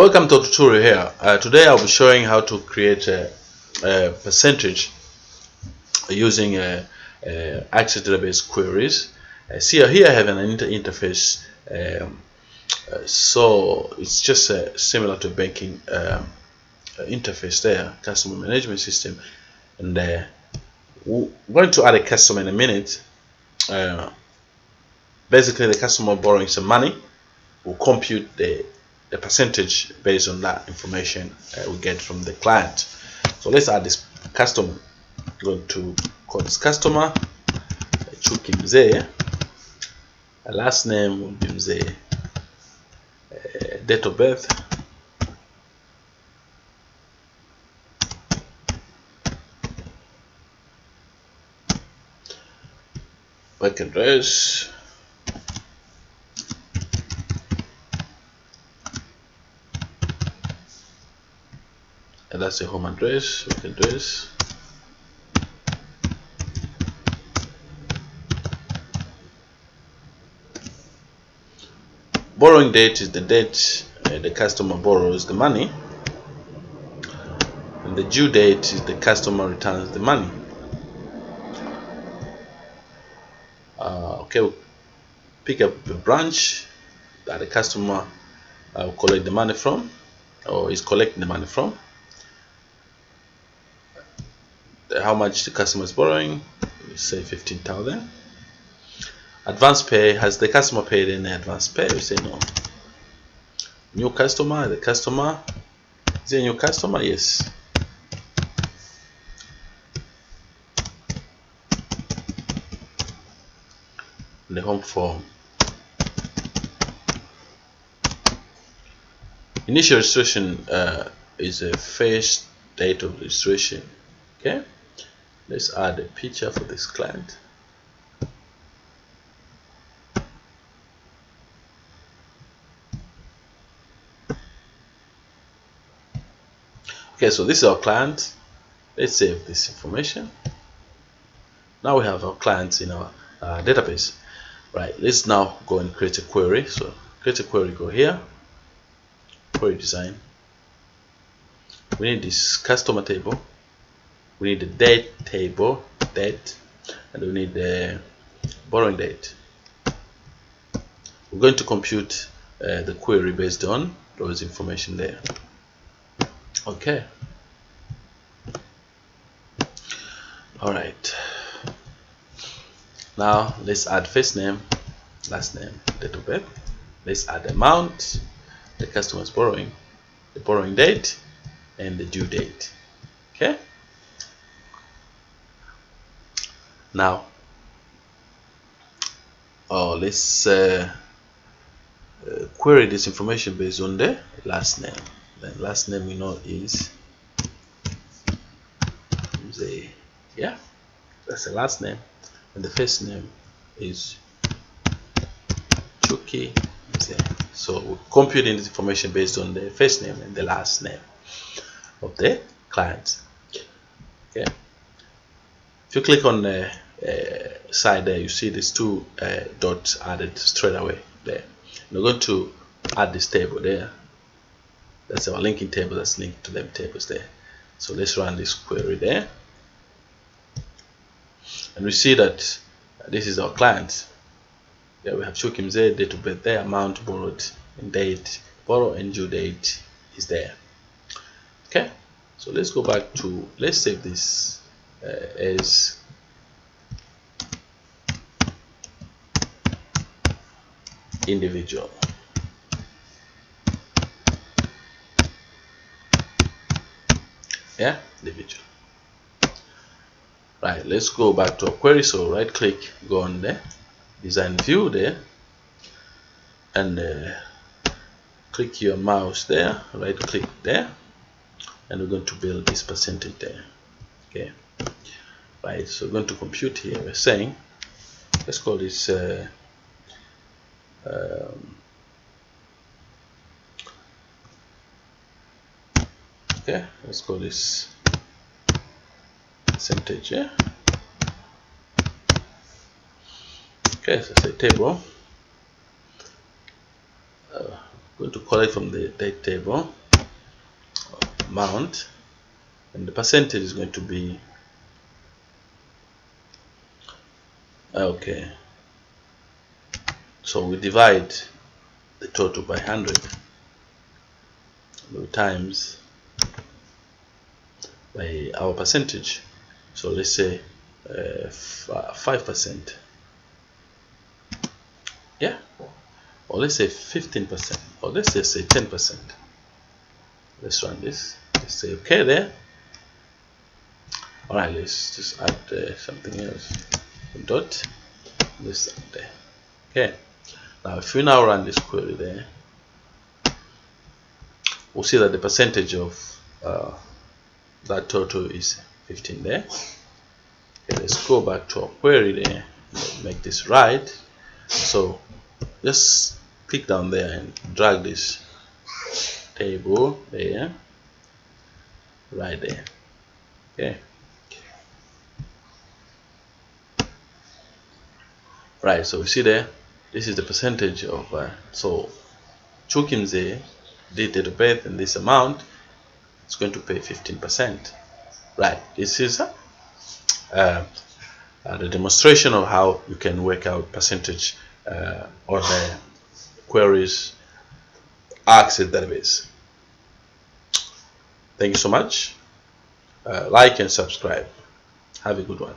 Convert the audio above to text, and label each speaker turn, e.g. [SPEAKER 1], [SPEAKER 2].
[SPEAKER 1] Welcome to tutorial here. Uh, today I'll be showing how to create a, a percentage using a, a Access database queries. Uh, see here I have an inter interface um, uh, so it's just uh, similar to banking um, interface there customer management system and uh, we're going to add a customer in a minute uh, basically the customer borrowing some money will compute the the percentage based on that information uh, we get from the client. So let's add this customer. Go to call this customer. Chuki Mzee. Last name will be Mzee. Uh, date of birth. Work address and that's the home address. Work address borrowing date is the date uh, the customer borrows the money. And the due date is the customer returns the money. Uh, okay pick up the branch that the customer uh, will collect the money from or is collecting the money from how much the customer is borrowing? Say 15,000 advance pay has the customer paid any advance pay? We say no. New customer the customer is a new customer? Yes. The home form. Initial registration uh, is a first date of registration okay let's add a picture for this client. Okay so this is our client. Let's save this information. Now we have our clients in our uh, database. Right let's now go and create a query. So create a query go here. Query design. We need this customer table we need the date table date and we need the borrowing date we're going to compute uh, the query based on those information there. Okay. All right. Now let's add first name last name date of birth. Let's add amount the customer's borrowing the borrowing date and the due date. Okay now oh let's uh, uh, query this information based on the last name. Then last name we know is the yeah that's the last name. And the first name is Chuki so we're computing this information based on the first name and the last name of the client. Okay if you click on the uh, side there you see these two uh, dots added straight away there. We're going to add this table there. That's our linking table that's linked to them tables there. So let's run this query there. And we see that this is our client. Yeah we have Chuki Mzee date of birth there amount borrowed and date borrow and due date is there. Okay so let's go back to let's save this uh, as individual. Yeah individual. Right let's go back to our query. So right click go on there design view there and uh, click your mouse there right click there and we're going to build this percentage there okay. Right so we're going to compute here we're saying let's call this uh, um, okay let's call this percentage yeah? Okay so say table. Uh, going to collect from the date table amount and the percentage is going to be okay. So we divide the total by 100 times by our percentage. So let's say uh, 5% yeah. Or let's say 15% or let's just say 10% let's run this. Let's say okay there alright let's just add uh, something else. Dot. This there okay. Now if we now run this query there we'll see that the percentage of uh, that total is 15 there. Okay, let's go back to our query there. Make this right. So just click down there and drag this table there. Right there. Okay right so we see there this is the percentage of uh, so Chuki Mzee did of birth and this amount it's going to pay 15% right this is uh, uh, the demonstration of how you can work out percentage uh, or the queries access database. Thank you so much. Uh, like and subscribe. Have a good one